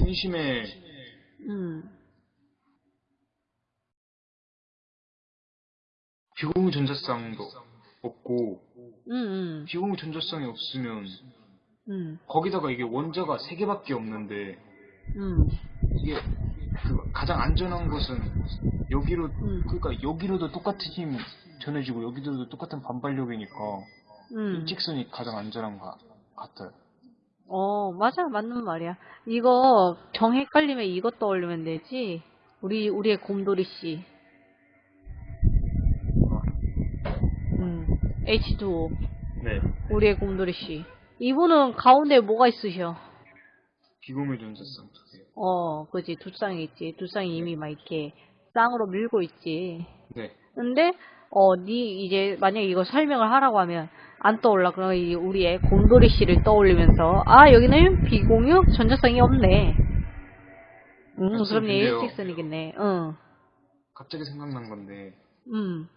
원심에 음. 비공유 전자쌍도 없고 음, 음, 비공유 전자쌍이 없으면 음, 거기다가 이게 원자가 세 개밖에 없는데 음, 이게 그 가장 안전한 것은 여기로 음. 그러니까 여기로도 똑같은 힘 전해지고 여기로도 똑같은 반발력이니까 음. 일직선이 가장 안전한 것 같아요. 어, 맞아. 맞는 말이야. 이거 정 헷갈리면 이것 떠올리면 되지. 우리, 우리의 곰돌이 씨. 음, H2O. 네. 우리의 곰돌이 씨. 이분은 가운데 뭐가 있으셔? 비공유 개. 어, 그지. 두 쌍이 있지. 두 쌍이 이미 막 이렇게 쌍으로 밀고 있지. 네. 근데 어, 니 이제 만약에 이거 설명을 하라고 하면 안 떠올라. 그러면 이 우리의 곰돌이 씨를 떠올리면서 아 여기는 비공유 전자성이 없네. 음, 그럼 얘 근데요. 일직선이겠네. 응, 갑자기 생각난 건데 음,